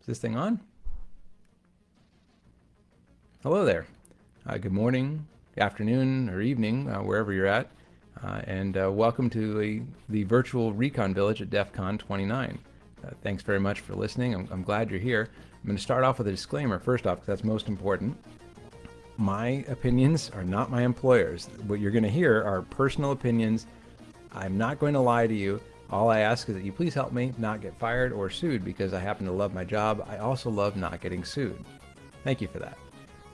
Is this thing on? Hello there. Uh, good morning, afternoon, or evening, uh, wherever you're at. Uh, and uh, welcome to a, the virtual Recon Village at DEF CON 29. Uh, thanks very much for listening. I'm, I'm glad you're here. I'm going to start off with a disclaimer first off, because that's most important. My opinions are not my employer's. What you're going to hear are personal opinions. I'm not going to lie to you. All I ask is that you please help me not get fired or sued because I happen to love my job. I also love not getting sued. Thank you for that.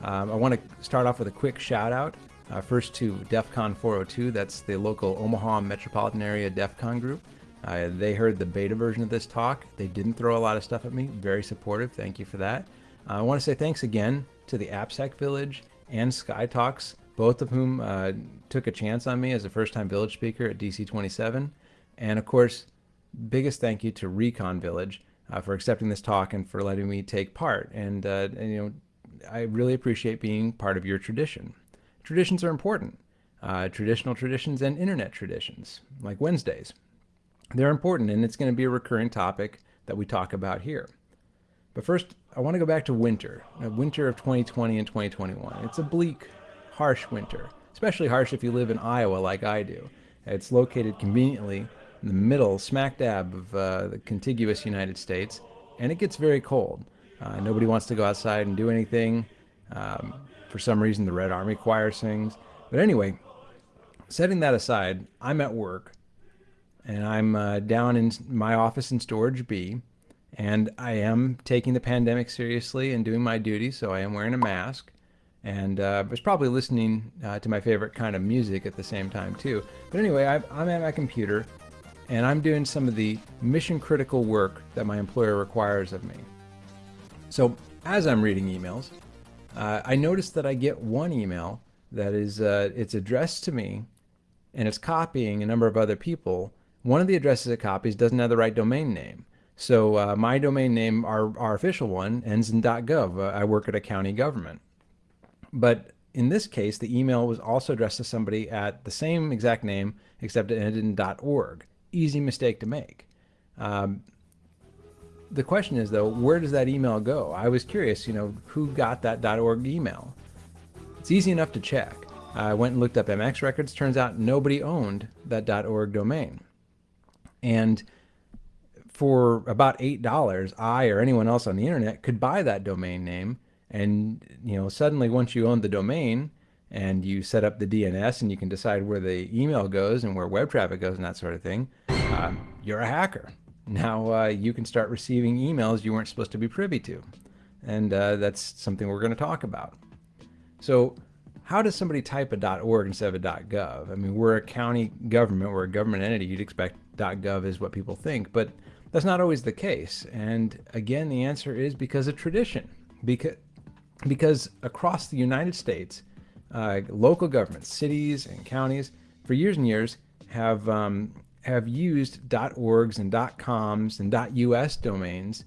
Um, I want to start off with a quick shout out. Uh, first to DEF CON 402, that's the local Omaha metropolitan area DEF CON group. Uh, they heard the beta version of this talk. They didn't throw a lot of stuff at me. Very supportive. Thank you for that. Uh, I want to say thanks again to the AppSec Village and Sky Talks, both of whom uh, took a chance on me as a first-time village speaker at DC 27. And of course, biggest thank you to Recon Village uh, for accepting this talk and for letting me take part. And, uh, and, you know, I really appreciate being part of your tradition. Traditions are important. Uh, traditional traditions and internet traditions, like Wednesdays. They're important, and it's going to be a recurring topic that we talk about here. But first, I want to go back to winter, winter of 2020 and 2021. It's a bleak, harsh winter, especially harsh if you live in Iowa like I do. It's located conveniently in the middle, smack dab of uh, the contiguous United States, and it gets very cold. Uh, nobody wants to go outside and do anything. Um, for some reason, the Red Army choir sings. But anyway, setting that aside, I'm at work, and I'm uh, down in my office in Storage B, and I am taking the pandemic seriously and doing my duty, so I am wearing a mask. And uh, was probably listening uh, to my favorite kind of music at the same time, too. But anyway, i I'm at my computer, and I'm doing some of the mission critical work that my employer requires of me. So as I'm reading emails, uh, I notice that I get one email that is uh, it's addressed to me and it's copying a number of other people. One of the addresses it copies doesn't have the right domain name. So uh, my domain name, our, our official one, ends in .gov. I work at a county government. But in this case, the email was also addressed to somebody at the same exact name, except it ended in .org easy mistake to make. Um, the question is though, where does that email go? I was curious, you know, who got that .org email? It's easy enough to check. I went and looked up MX records. Turns out nobody owned that .org domain. And for about $8, I or anyone else on the internet could buy that domain name. And, you know, suddenly once you own the domain, and you set up the DNS and you can decide where the email goes and where web traffic goes and that sort of thing, uh, you're a hacker. Now uh, you can start receiving emails you weren't supposed to be privy to. And uh, that's something we're going to talk about. So how does somebody type a .org instead of a .gov? I mean, we're a county government, we're a government entity. You'd expect .gov is what people think, but that's not always the case. And again, the answer is because of tradition. Because, because across the United States, uh, local governments, cities and counties, for years and years have um, have used .orgs and .coms and .us domains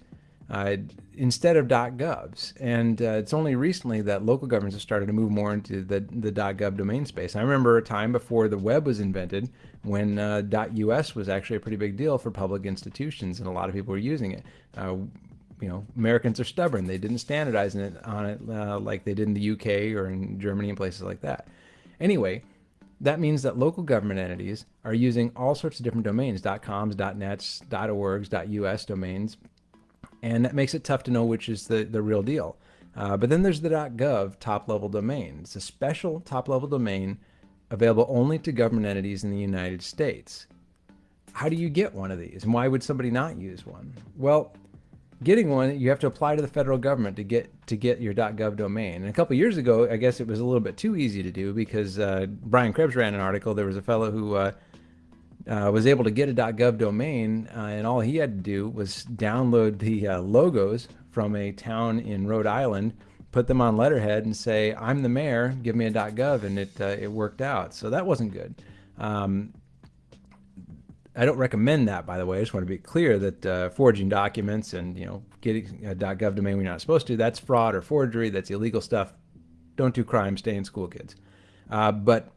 uh, instead of .govs. And uh, it's only recently that local governments have started to move more into the, the .gov domain space. I remember a time before the web was invented when uh, .us was actually a pretty big deal for public institutions and a lot of people were using it. You know, Americans are stubborn. They didn't standardize it on it uh, like they did in the UK or in Germany and places like that. Anyway, that means that local government entities are using all sorts of different domains, .coms, .nets, .orgs, .us domains, and that makes it tough to know which is the, the real deal. Uh, but then there's the .gov top-level domain. It's a special top-level domain available only to government entities in the United States. How do you get one of these, and why would somebody not use one? Well, getting one, you have to apply to the federal government to get to get your .gov domain. And a couple years ago, I guess it was a little bit too easy to do because uh, Brian Krebs ran an article. There was a fellow who uh, uh, was able to get a .gov domain, uh, and all he had to do was download the uh, logos from a town in Rhode Island, put them on letterhead, and say, "I'm the mayor. Give me a .gov," and it uh, it worked out. So that wasn't good. Um, I don't recommend that, by the way. I just want to be clear that uh, forging documents and you know getting a .gov domain you're not supposed to, that's fraud or forgery. That's illegal stuff. Don't do crime. Stay in school, kids. Uh, but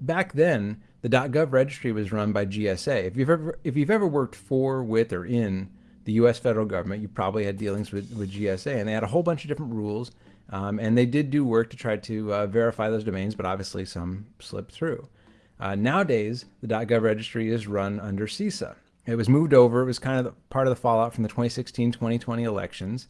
back then, the .gov registry was run by GSA. If you've ever if you've ever worked for, with, or in the U.S. federal government, you probably had dealings with, with GSA, and they had a whole bunch of different rules. Um, and they did do work to try to uh, verify those domains, but obviously some slipped through. Uh, nowadays, the .gov registry is run under CISA. It was moved over. It was kind of the, part of the fallout from the 2016-2020 elections.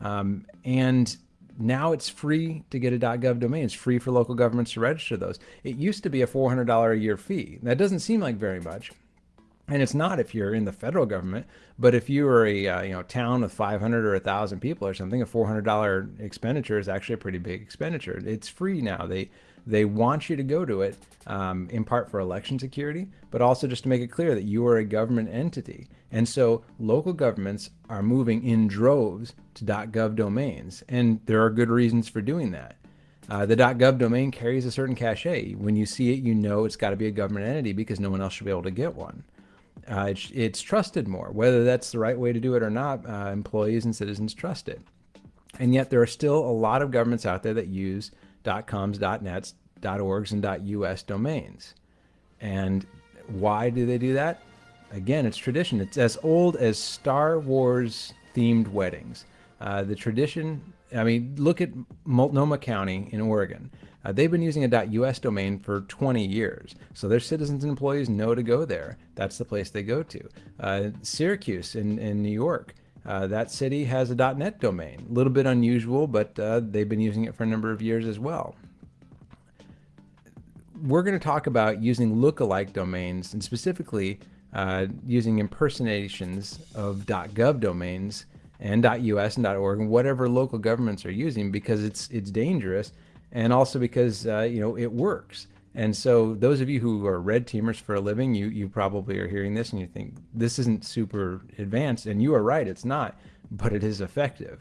Um, and now it's free to get a .gov domain. It's free for local governments to register those. It used to be a $400 a year fee. That doesn't seem like very much. And it's not if you're in the federal government, but if you are a uh, you know town of 500 or 1,000 people or something, a $400 expenditure is actually a pretty big expenditure. It's free now. They they want you to go to it um, in part for election security, but also just to make it clear that you are a government entity. And so local governments are moving in droves to .gov domains, and there are good reasons for doing that. Uh, the .gov domain carries a certain cachet. When you see it, you know it's got to be a government entity because no one else should be able to get one. Uh, it's, it's, trusted more. Whether that's the right way to do it or not, uh, employees and citizens trust it. And yet there are still a lot of governments out there that use .coms, .nets, .orgs, and .us domains. And why do they do that? Again, it's tradition. It's as old as Star Wars themed weddings. Uh, the tradition, I mean, look at Multnomah County in Oregon. Uh, they've been using a .us domain for 20 years, so their citizens and employees know to go there. That's the place they go to. Uh, Syracuse in, in New York, uh, that city has a .net domain. A little bit unusual, but uh, they've been using it for a number of years as well. We're going to talk about using lookalike domains, and specifically uh, using impersonations of .gov domains and .us and .org and whatever local governments are using because it's it's dangerous, and also because uh, you know it works. And so those of you who are red teamers for a living, you, you probably are hearing this and you think this isn't super advanced. And you are right, it's not, but it is effective.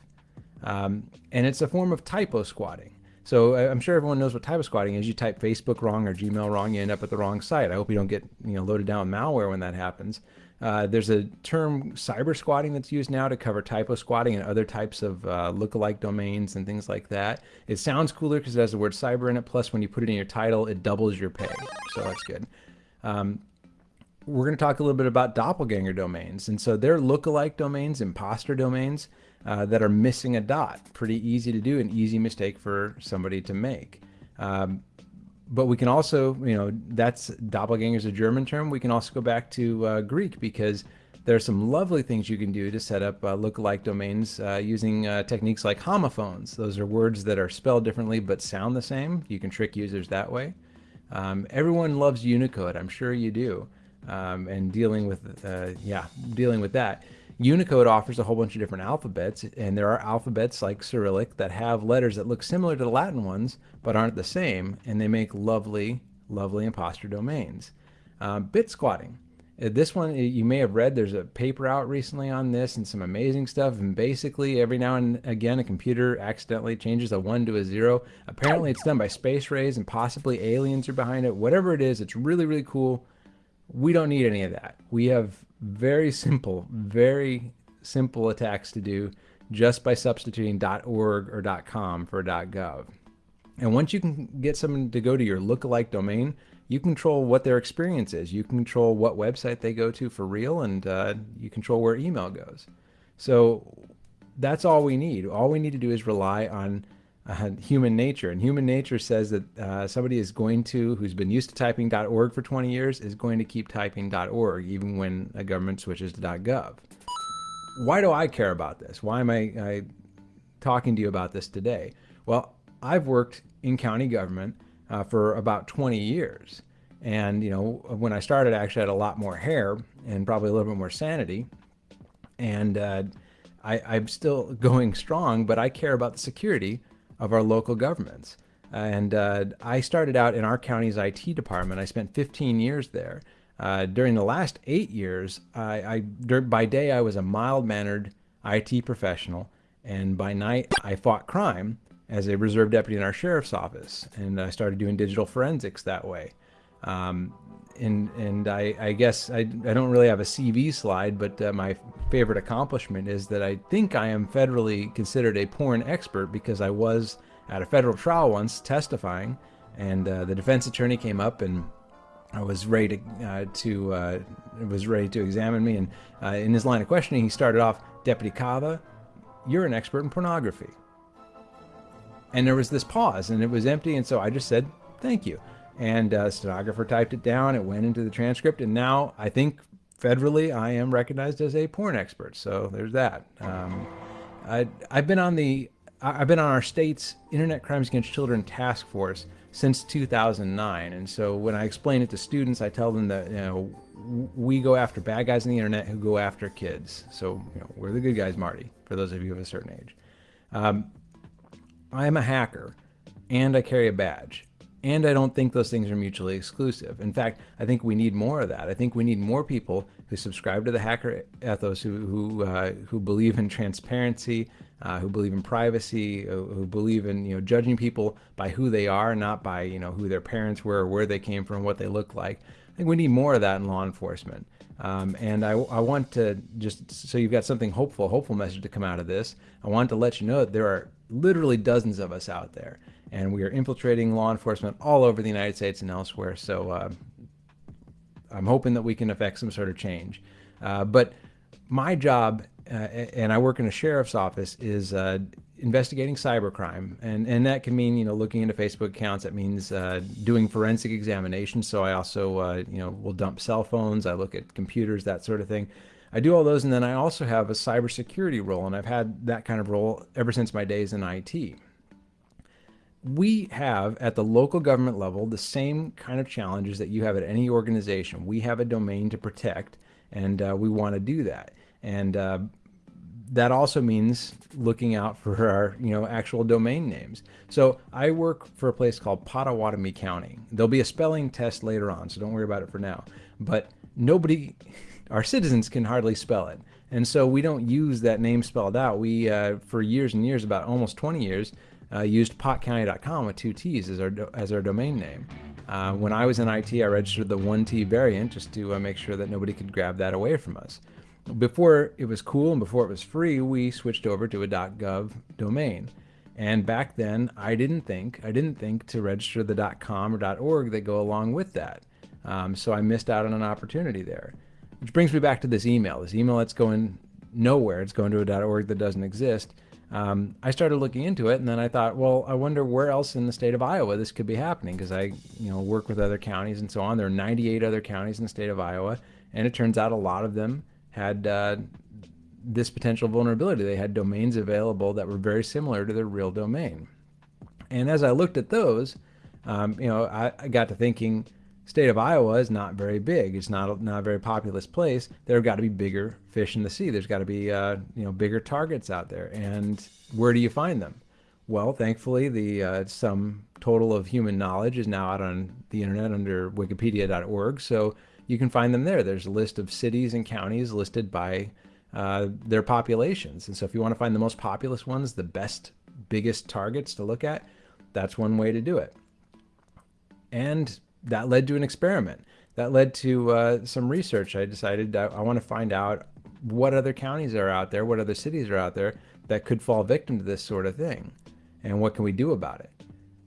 Um, and it's a form of typo squatting. So I'm sure everyone knows what typo squatting is. You type Facebook wrong or Gmail wrong, you end up at the wrong site. I hope you don't get you know loaded down with malware when that happens. Uh, there's a term cyber squatting that's used now to cover typo squatting and other types of uh, lookalike domains and things like that. It sounds cooler because it has the word cyber in it. Plus, when you put it in your title, it doubles your pay. So that's good. Um, we're going to talk a little bit about doppelganger domains. And so they're lookalike domains, imposter domains uh, that are missing a dot. Pretty easy to do, an easy mistake for somebody to make. Um, but we can also, you know, that's doppelganger is a German term. We can also go back to uh, Greek because there are some lovely things you can do to set up uh, lookalike domains uh, using uh, techniques like homophones. Those are words that are spelled differently but sound the same. You can trick users that way. Um, everyone loves Unicode. I'm sure you do. Um, and dealing with, uh, yeah, dealing with that. Unicode offers a whole bunch of different alphabets, and there are alphabets like Cyrillic that have letters that look similar to the Latin ones, but aren't the same, and they make lovely, lovely imposter domains. Um, bit squatting. Uh, this one, you may have read, there's a paper out recently on this and some amazing stuff. And basically, every now and again, a computer accidentally changes a one to a zero. Apparently, it's done by space rays and possibly aliens are behind it. Whatever it is, it's really, really cool. We don't need any of that. We have very simple, very simple attacks to do just by substituting .org or .com for .gov. And once you can get someone to go to your lookalike domain, you control what their experience is. You control what website they go to for real, and uh, you control where email goes. So that's all we need. All we need to do is rely on uh, human nature. And human nature says that uh, somebody is going to, who's been used to typing .org for 20 years, is going to keep typing .org even when a government switches to .gov. Why do I care about this? Why am I, I talking to you about this today? Well, I've worked in county government uh, for about 20 years. And, you know, when I started, I actually had a lot more hair and probably a little bit more sanity. And uh, I, am still going strong, but I care about the security of our local governments. And uh, I started out in our county's IT department. I spent 15 years there. Uh, during the last eight years, I, I, by day I was a mild-mannered IT professional, and by night I fought crime as a reserve deputy in our sheriff's office, and I started doing digital forensics that way. Um, and and I, I guess I, I don't really have a CV slide, but uh, my favorite accomplishment is that I think I am federally considered a porn expert because I was at a federal trial once testifying, and uh, the defense attorney came up and uh, was ready to, uh, to uh, was ready to examine me. And uh, in his line of questioning, he started off, Deputy Kava, you're an expert in pornography. And there was this pause, and it was empty. And so I just said, thank you. And uh, stenographer typed it down. It went into the transcript, and now I think federally I am recognized as a porn expert. So there's that. Um, I, I've been on the I've been on our state's Internet Crimes Against Children Task Force since 2009. And so when I explain it to students, I tell them that, you know, we go after bad guys on the internet who go after kids. So, you know, we're the good guys, Marty, for those of you of a certain age. Um, I am a hacker and I carry a badge. And I don't think those things are mutually exclusive. In fact, I think we need more of that. I think we need more people who subscribe to the hacker ethos, who who, uh, who believe in transparency, uh, who believe in privacy, who, who, believe in you know judging people by who they are, not by you know who their parents were, or where they came from, what they look like. I think we need more of that in law enforcement. Um, and I, I want to just so you've got something hopeful, hopeful message to come out of this. I want to let you know that there are literally dozens of us out there, and we are infiltrating law enforcement all over the United States and elsewhere. So uh, I'm hoping that we can affect some sort of change. Uh, but my job, uh, and I work in a sheriff's office, is uh, investigating cybercrime, and and that can mean you know looking into Facebook accounts. That means uh, doing forensic examinations. So I also uh, you know will dump cell phones. I look at computers, that sort of thing. I do all those, and then I also have a cybersecurity role, and I've had that kind of role ever since my days in IT we have at the local government level the same kind of challenges that you have at any organization. We have a domain to protect, and uh, we want to do that. And uh, that also means looking out for our, you know, actual domain names. So I work for a place called Pottawattamie County. There'll be a spelling test later on, so don't worry about it for now. But nobody, our citizens can hardly spell it. And so we don't use that name spelled out. We, uh, for years and years, about almost 20 years, uh, used pottcounty.com with two T's as our, as our domain name. Uh, when I was in IT, I registered the 1T variant just to uh, make sure that nobody could grab that away from us. Before it was cool and before it was free, we switched over to a .gov domain. And back then, I didn't think I didn't think to register the .com or .org that go along with that. Um, so I missed out on an opportunity there. Which brings me back to this email. This email that's going nowhere. It's going to a .org that doesn't exist um, I started looking into it, and then I thought, well, I wonder where else in the state of Iowa this could be happening because I, you know, work with other counties and so on. There are 98 other counties in the state of Iowa, and it turns out a lot of them had uh, this potential vulnerability. They had domains available that were very similar to their real domain. And as I looked at those, um, you know, I, I got to thinking, state of Iowa is not very big. It's not not a very populous place. There have got to be bigger fish in the sea. There's got to be uh, you know bigger targets out there. And where do you find them? Well, thankfully, the uh, total of human knowledge is now out on the internet under wikipedia.org. So you can find them there. There's a list of cities and counties listed by uh, their populations. And so if you want to find the most populous ones, the best, biggest targets to look at, that's one way to do it. And that led to an experiment. That led to uh, some research. I decided I, I want to find out what other counties are out there, what other cities are out there that could fall victim to this sort of thing, and what can we do about it.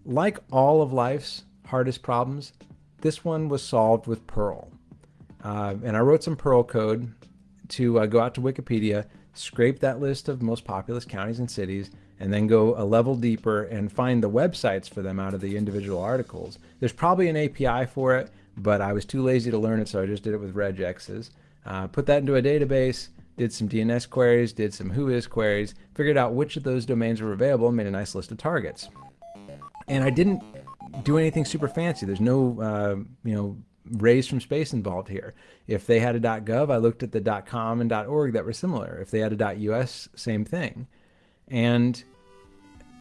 Like all of life's hardest problems, this one was solved with Perl. Uh, and I wrote some Perl code to uh, go out to Wikipedia, scrape that list of most populous counties and cities, and then go a level deeper and find the websites for them out of the individual articles. There's probably an API for it, but I was too lazy to learn it, so I just did it with regexes. Uh, put that into a database, did some DNS queries, did some whois queries, figured out which of those domains were available, and made a nice list of targets. And I didn't do anything super fancy. There's no, uh, you know, rays from space involved here. If they had a .gov, I looked at the .com and .org that were similar. If they had a .us, same thing. And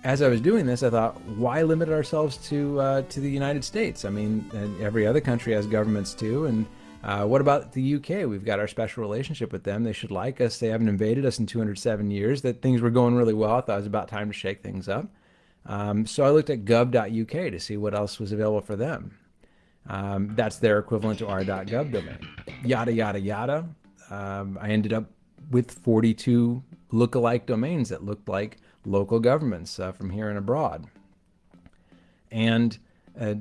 as I was doing this, I thought, why limit ourselves to uh, to the United States? I mean, every other country has governments too. And uh, what about the UK? We've got our special relationship with them. They should like us. They haven't invaded us in 207 years. That things were going really well. I thought it was about time to shake things up. Um, so I looked at gov.uk to see what else was available for them. Um, that's their equivalent to our .gov domain. Yada yada yada. Um, I ended up with 42 look-alike domains that looked like local governments uh, from here and abroad. And uh,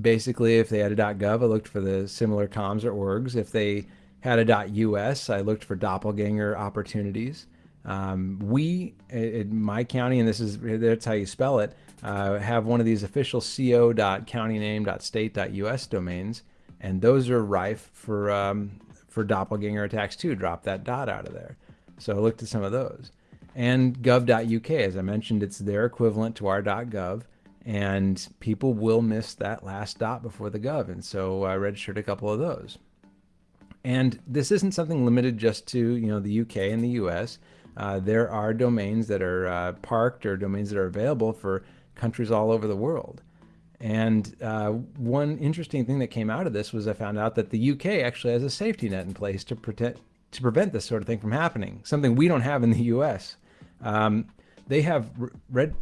basically, if they had a .gov, I looked for the similar coms or orgs. If they had a .us, I looked for doppelganger opportunities. Um, we, in my county, and this is that's how you spell it, uh, have one of these official co.countyname.state.us domains, and those are rife for um, for doppelganger attacks too. Drop that dot out of there. So I looked at some of those. And gov.uk, as I mentioned, it's their equivalent to our .gov, and people will miss that last dot before the gov, and so I registered a couple of those. And this isn't something limited just to you know the UK and the US. Uh, there are domains that are uh, parked or domains that are available for countries all over the world. And uh, one interesting thing that came out of this was I found out that the UK actually has a safety net in place to protect to prevent this sort of thing from happening. Something we don't have in the U.S. Um, they have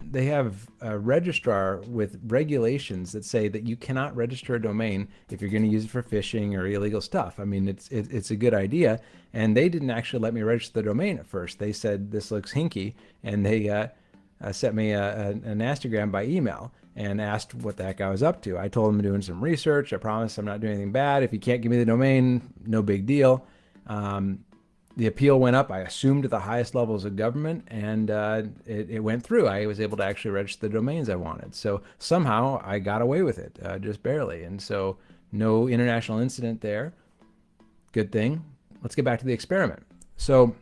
they have a registrar with regulations that say that you cannot register a domain if you're going to use it for phishing or illegal stuff. I mean, it's it, it's a good idea, and they didn't actually let me register the domain at first. They said this looks hinky, and they uh, uh, sent me a, a, a nastygram by email and asked what the heck I was up to. I told them I'm doing some research. I promise I'm not doing anything bad. If you can't give me the domain, no big deal. Um, the appeal went up. I assumed to the highest levels of government, and uh, it, it, went through. I was able to actually register the domains I wanted. So somehow I got away with it, uh, just barely. And so no international incident there. Good thing. Let's get back to the experiment. So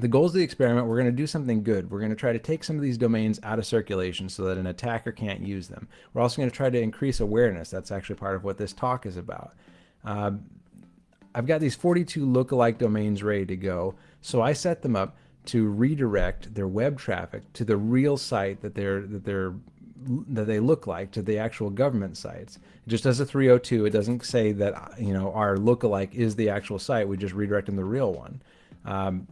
the goals of the experiment, we're going to do something good. We're going to try to take some of these domains out of circulation so that an attacker can't use them. We're also going to try to increase awareness. That's actually part of what this talk is about. Uh, I've got these 42 lookalike domains ready to go. So I set them up to redirect their web traffic to the real site that they're that they're that they look like to the actual government sites. Just as a 302, it doesn't say that you know our lookalike is the actual site. We just redirect them to the real one. Um,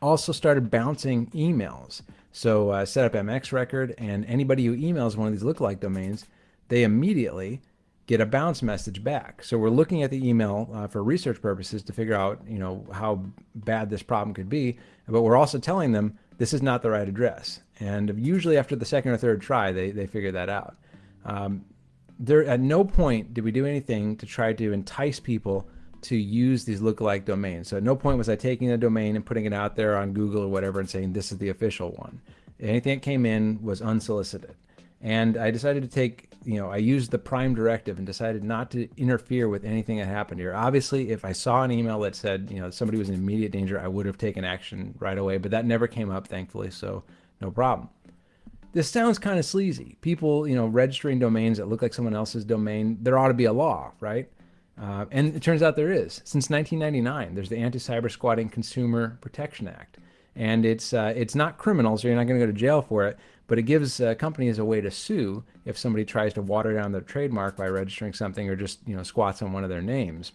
also started bouncing emails. So uh, set up MX record, and anybody who emails one of these lookalike domains, they immediately get a bounce message back. So we're looking at the email uh, for research purposes to figure out, you know, how bad this problem could be. But we're also telling them this is not the right address. And usually after the second or third try, they, they figure that out. Um, there, at no point did we do anything to try to entice people to use these lookalike domains. So at no point was I taking a domain and putting it out there on Google or whatever and saying this is the official one. Anything that came in was unsolicited. And I decided to take, you know, I used the prime directive and decided not to interfere with anything that happened here. Obviously, if I saw an email that said, you know, somebody was in immediate danger, I would have taken action right away, but that never came up, thankfully, so no problem. This sounds kind of sleazy. People, you know, registering domains that look like someone else's domain, there ought to be a law, right? Uh, and it turns out there is. Since 1999, there's the Anti-Cyber Squatting Consumer Protection Act. And it's, uh, it's not criminal, so you're not going to go to jail for it, but it gives uh, companies a way to sue if somebody tries to water down their trademark by registering something or just you know squats on one of their names.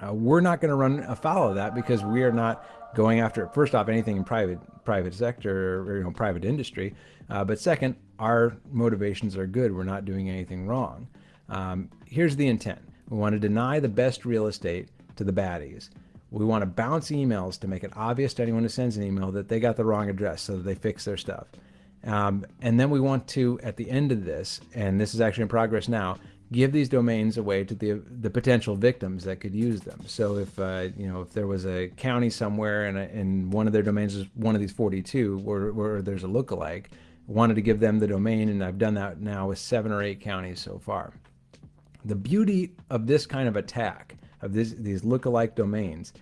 Uh, we're not going to run afoul of that because we are not going after first off anything in private private sector or you know private industry, uh, but second, our motivations are good. We're not doing anything wrong. Um, here's the intent we want to deny the best real estate to the baddies. We want to bounce emails to make it obvious to anyone who sends an email that they got the wrong address so that they fix their stuff. Um, and then we want to, at the end of this, and this is actually in progress now, give these domains away to the the potential victims that could use them. So if uh, you know if there was a county somewhere and, and one of their domains is one of these 42, where, where there's a lookalike, wanted to give them the domain, and I've done that now with seven or eight counties so far. The beauty of this kind of attack, of this, these lookalike domains,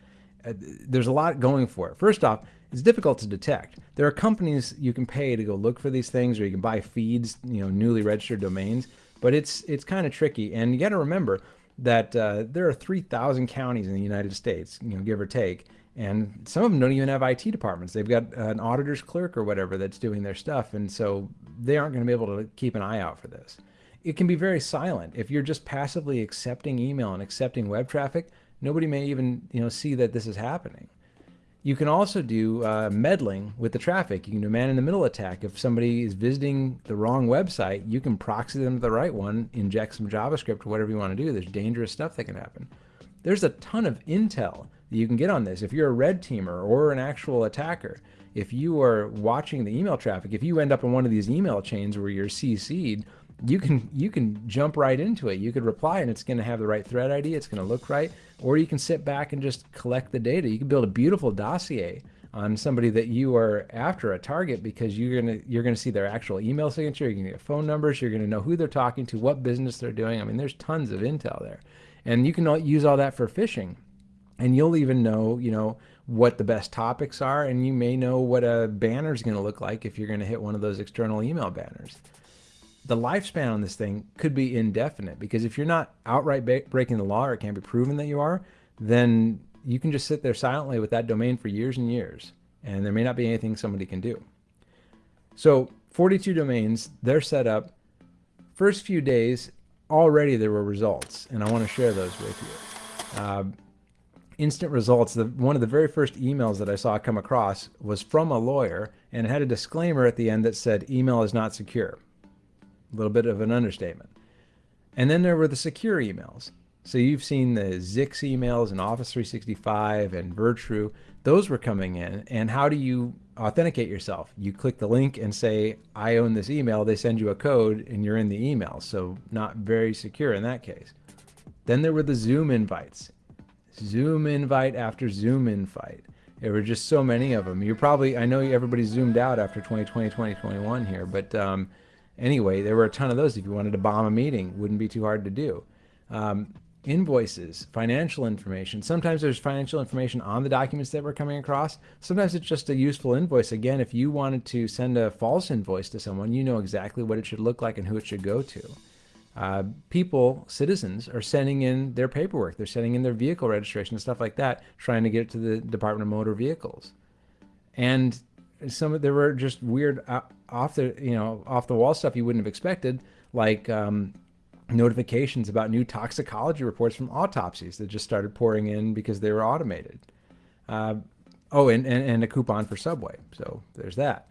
uh, there's a lot going for it. First off, it's difficult to detect. There are companies you can pay to go look for these things, or you can buy feeds, you know, newly registered domains, but it's it's kind of tricky. And you got to remember that uh, there are 3,000 counties in the United States, you know, give or take, and some of them don't even have IT departments. They've got an auditor's clerk or whatever that's doing their stuff, and so they aren't going to be able to keep an eye out for this it can be very silent. If you're just passively accepting email and accepting web traffic, nobody may even you know see that this is happening. You can also do uh, meddling with the traffic. You can do man-in-the-middle attack. If somebody is visiting the wrong website, you can proxy them to the right one, inject some JavaScript, whatever you want to do. There's dangerous stuff that can happen. There's a ton of intel that you can get on this. If you're a red teamer or an actual attacker, if you are watching the email traffic, if you end up in one of these email chains where you're CC'd, you can you can jump right into it. You could reply and it's going to have the right thread ID. It's going to look right, or you can sit back and just collect the data. You can build a beautiful dossier on somebody that you are after a target because you're gonna you're gonna see their actual email signature. You're gonna get phone numbers. You're gonna know who they're talking to, what business they're doing. I mean, there's tons of intel there, and you can use all that for phishing, and you'll even know you know what the best topics are, and you may know what a banner is going to look like if you're going to hit one of those external email banners the lifespan on this thing could be indefinite because if you're not outright breaking the law or it can't be proven that you are, then you can just sit there silently with that domain for years and years, and there may not be anything somebody can do. So 42 domains, they're set up. First few days, already there were results, and I want to share those with you. Uh, instant results, the, one of the very first emails that I saw come across was from a lawyer, and it had a disclaimer at the end that said, email is not secure. A little bit of an understatement. And then there were the secure emails. So you've seen the Zix emails and Office 365 and Virtru. Those were coming in. And how do you authenticate yourself? You click the link and say, I own this email. They send you a code and you're in the email. So not very secure in that case. Then there were the Zoom invites. Zoom invite after Zoom invite. There were just so many of them. You're probably, I know everybody zoomed out after 2020, 2021 here, but um, anyway, there were a ton of those. If you wanted to bomb a meeting, wouldn't be too hard to do. Um, invoices, financial information. Sometimes there's financial information on the documents that we're coming across. Sometimes it's just a useful invoice. Again, if you wanted to send a false invoice to someone, you know exactly what it should look like and who it should go to. Uh, people, citizens, are sending in their paperwork. They're sending in their vehicle registration and stuff like that, trying to get it to the Department of Motor Vehicles. And some of there were just weird uh, off the you know off the wall stuff you wouldn't have expected, like um, notifications about new toxicology reports from autopsies that just started pouring in because they were automated. Uh, oh, and, and, and a coupon for Subway. So there's that.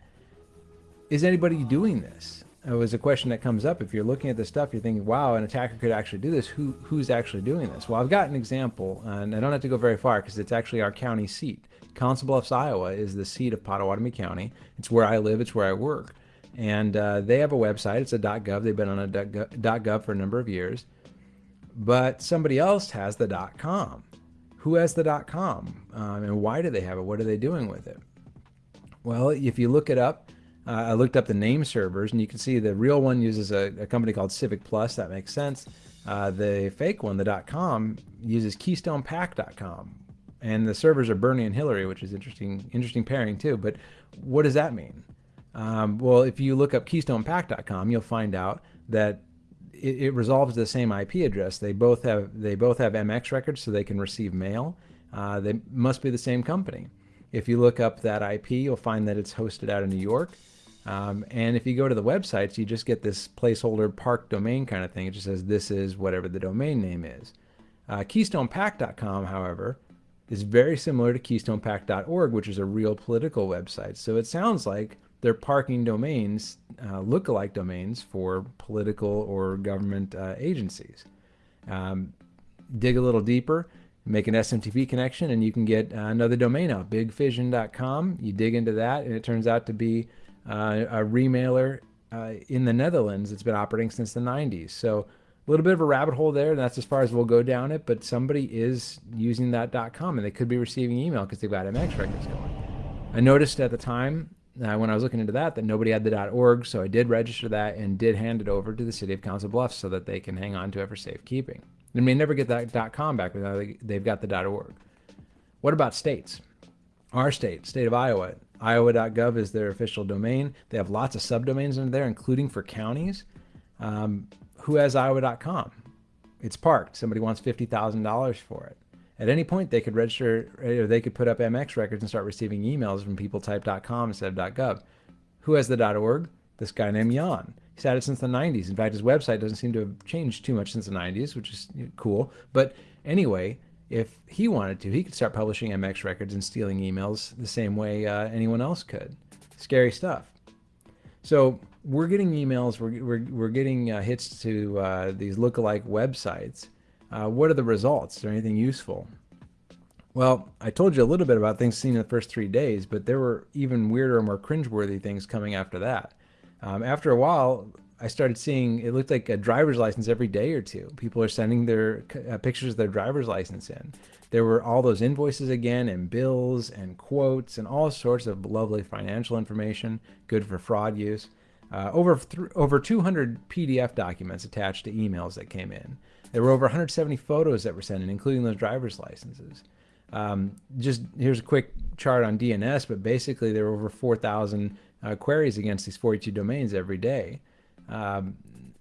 Is anybody doing this? It was a question that comes up. If you're looking at this stuff, you're thinking, wow, an attacker could actually do this. Who, who's actually doing this? Well, I've got an example, and I don't have to go very far because it's actually our county seat. Council Bluffs, Iowa is the seat of Pottawattamie County. It's where I live, it's where I work. And uh, they have a website, it's a .gov. They've been on a .gov for a number of years. But somebody else has the .com. Who has the .com? Um, and why do they have it? What are they doing with it? Well, if you look it up, uh, I looked up the name servers, and you can see the real one uses a, a company called Civic Plus. That makes sense. Uh, the fake one, the .com, uses KeystonePack.com, and the servers are Bernie and Hillary, which is interesting, interesting pairing too. But what does that mean? Um, well, if you look up KeystonePack.com, you'll find out that it, it, resolves the same IP address. They both have they both have MX records, so they can receive mail. Uh, they must be the same company. If you look up that IP, you'll find that it's hosted out of New York. Um, and if you go to the websites, you just get this placeholder park domain kind of thing. It just says this is whatever the domain name is. Uh, KeystonePack.com, however, is very similar to KeystonePack.org, which is a real political website. So it sounds like they're parking domains, uh, look-alike domains for political or government uh, agencies. Um, dig a little deeper, make an SMTP connection, and you can get uh, another domain out, bigvision.com. You dig into that, and it turns out to be uh, a remailer uh, in the Netherlands. It's been operating since the 90s. So a little bit of a rabbit hole there, and that's as far as we'll go down it. But somebody is using that .com, and they could be receiving email because they've got MX records going. I noticed at the time uh, when I was looking into that that nobody had the .org, so I did register that and did hand it over to the city of Council Bluffs so that they can hang on to it for safekeeping. They may never get that .com back, but they've got the .org. What about states? Our state, state of Iowa, iowa.gov is their official domain. They have lots of subdomains in there, including for counties. Um, who has iowa.com? It's parked. Somebody wants $50,000 for it. At any point, they could register, or they could put up MX records and start receiving emails from people type instead of .gov. Who has the .org? This guy named Jan. He's had it since the 90s. In fact, his website doesn't seem to have changed too much since the 90s, which is cool. But anyway, if he wanted to, he could start publishing MX records and stealing emails the same way uh, anyone else could. Scary stuff. So we're getting emails, we're, we're, we're getting uh, hits to uh, these lookalike websites. Uh, what are the results? Is there anything useful? Well, I told you a little bit about things seen in the first three days, but there were even weirder, more cringeworthy things coming after that. Um, after a while, I started seeing it looked like a driver's license every day or two. People are sending their uh, pictures of their driver's license in. There were all those invoices again, and bills and quotes, and all sorts of lovely financial information, good for fraud use. Uh, over over 200 PDF documents attached to emails that came in. There were over 170 photos that were sent in, including those driver's licenses. Um, just here's a quick chart on DNS, but basically there were over 4,000 uh, queries against these 42 domains every day. Um,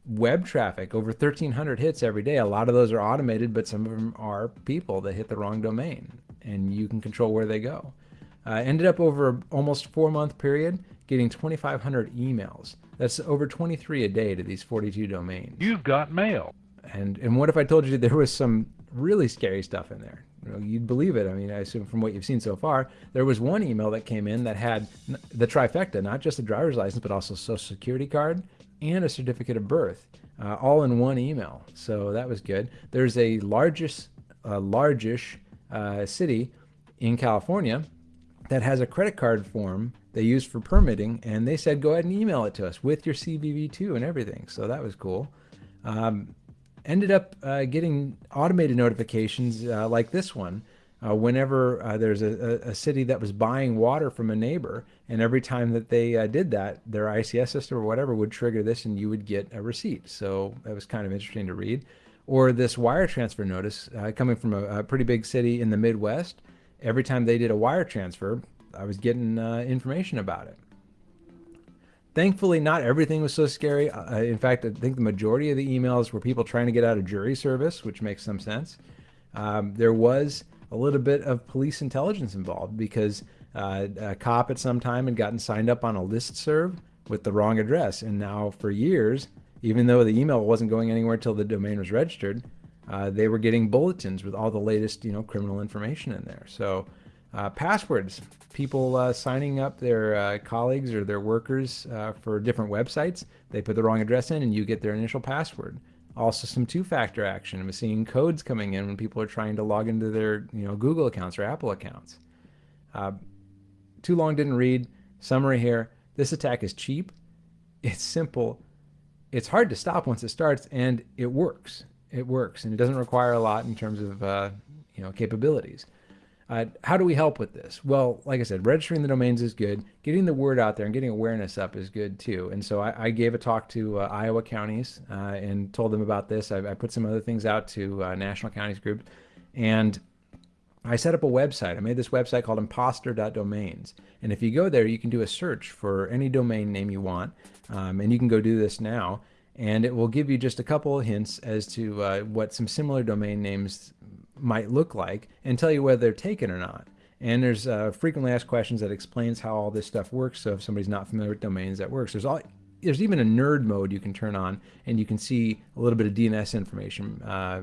web traffic, over 1,300 hits every day. A lot of those are automated, but some of them are people that hit the wrong domain, and you can control where they go. Uh, ended up over almost four month period getting 2,500 emails. That's over 23 a day to these 42 domains. You've got mail. And and what if I told you there was some really scary stuff in there? You'd believe it. I mean, I assume from what you've seen so far, there was one email that came in that had the trifecta, not just a driver's license, but also a social security card and a certificate of birth, uh, all in one email. So that was good. There's a largest, uh, largish uh, city in California that has a credit card form they used for permitting, and they said go ahead and email it to us with your CVV2 and everything. So that was cool. Um, ended up uh, getting automated notifications uh, like this one. Uh, whenever uh, there's a, a, city that was buying water from a neighbor, and every time that they uh, did that, their ICS system or whatever would trigger this, and you would get a receipt. So that was kind of interesting to read. Or this wire transfer notice uh, coming from a, a pretty big city in the Midwest. Every time they did a wire transfer, I was getting uh, information about it. Thankfully, not everything was so scary. Uh, in fact, I think the majority of the emails were people trying to get out of jury service, which makes some sense. Um, there was a little bit of police intelligence involved because uh, a cop at some time had gotten signed up on a list serve with the wrong address. And now, for years, even though the email wasn't going anywhere until the domain was registered, uh, they were getting bulletins with all the latest, you know, criminal information in there. So uh, passwords, people uh, signing up their uh, colleagues or their workers uh, for different websites. They put the wrong address in and you get their initial password. Also some two-factor action. I'm seeing codes coming in when people are trying to log into their you know, Google accounts or Apple accounts. Uh, too long didn't read. Summary here. This attack is cheap. It's simple. It's hard to stop once it starts and it works. It works and it doesn't require a lot in terms of uh, you know, capabilities. Uh, how do we help with this? Well, like I said, registering the domains is good. Getting the word out there and getting awareness up is good too. And so I, I gave a talk to uh, Iowa counties uh, and told them about this. I, I, put some other things out to uh, National Counties Group. And I set up a website. I made this website called imposter.domains. And if you go there, you can do a search for any domain name you want. Um, and you can go do this now. And it will give you just a couple of hints as to uh, what some similar domain names might look like and tell you whether they're taken or not. And there's uh, frequently asked questions that explains how all this stuff works. So if somebody's not familiar with domains, that works. There's all there's even a nerd mode you can turn on, and you can see a little bit of DNS information uh,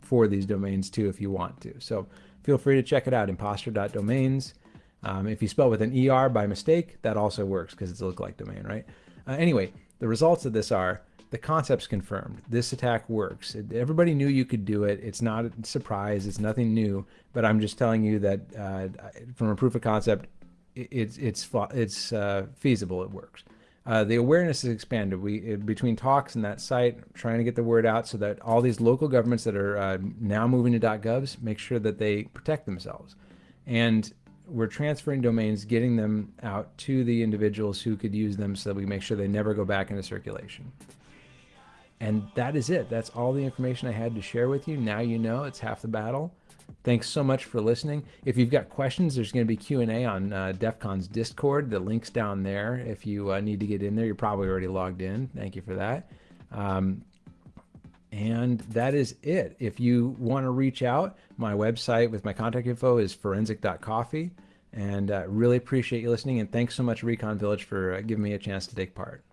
for these domains too if you want to. So feel free to check it out, imposter.domains. Um, if you spell with an ER by mistake, that also works because it's a lookalike domain, right? Uh, anyway, the results of this are the concept's confirmed. This attack works. Everybody knew you could do it. It's not a surprise. It's nothing new. But I'm just telling you that uh, from a proof of concept, it's it's it's uh, feasible. It works. Uh, the awareness is expanded. We between talks and that site, trying to get the word out so that all these local governments that are uh, now moving to .govs make sure that they protect themselves. And we're transferring domains, getting them out to the individuals who could use them so that we make sure they never go back into circulation. And that is it. That's all the information I had to share with you. Now you know it's half the battle. Thanks so much for listening. If you've got questions, there's going to be Q&A on uh, DEF CON's Discord. The link's down there. If you uh, need to get in there, you're probably already logged in. Thank you for that. Um, and that is it. If you want to reach out, my website with my contact info is forensic.coffee. And uh, really appreciate you listening. And thanks so much, Recon Village, for uh, giving me a chance to take part.